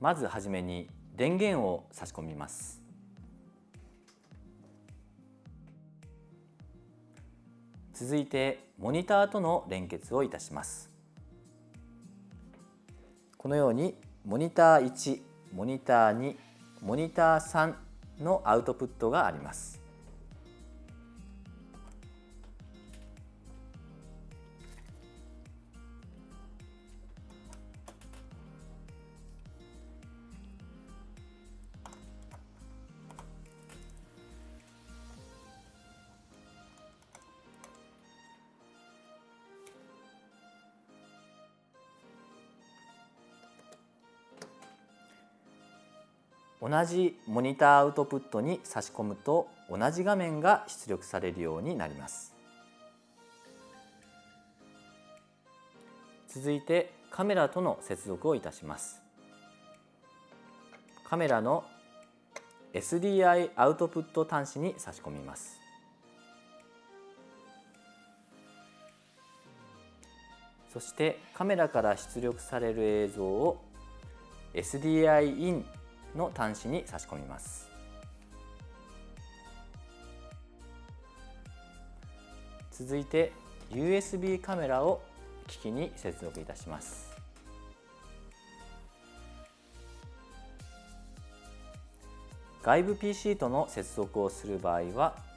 まずはじめに電源を差し込みます。続いてモニターとの連結をいたします。このようにモニター1モニター2モニター3のアウトプットがあります。同じモニターアウトプットに差し込むと同じ画面が出力されるようになります。続いてカメラとの接続をいたします。カメラの SDI アウトプット端子に差し込みます。そしてカメラから出力される映像を SDI インの端子に差し込みます。続いて USB カメラを機器に接続いたします。外部 PC との接続をする場合は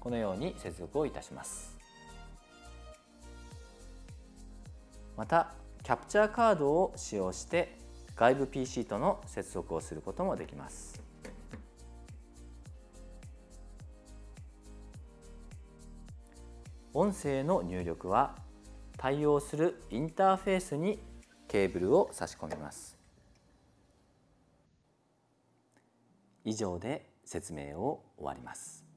このように接続をいたします。またキャプチャーカードを使用して外部 PC との接続をすることもできます。音声の入力は対応するインターフェースにケーブルを差し込みます。以上で説明を終わります。